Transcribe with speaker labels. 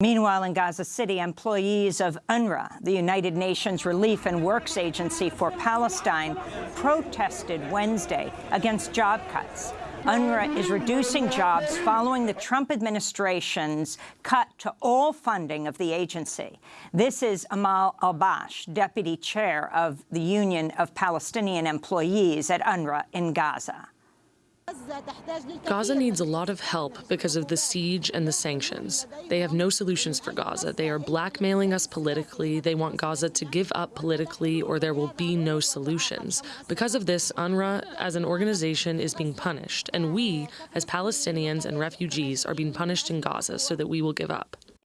Speaker 1: Meanwhile, in Gaza City, employees of UNRWA, the United Nations Relief and Works Agency for Palestine, protested Wednesday against job cuts. UNRWA is reducing jobs following the Trump administration's cut to all funding of the agency. This is Amal Albash, deputy chair of the Union of Palestinian Employees at UNRWA in Gaza.
Speaker 2: Gaza needs a lot of help because of the siege and the sanctions. They have no solutions for Gaza. They are blackmailing us politically. They want Gaza to give up politically or there will be no solutions. Because of this, UNRWA as an organization is being punished, and we, as Palestinians and refugees, are being punished in Gaza so that we will give up.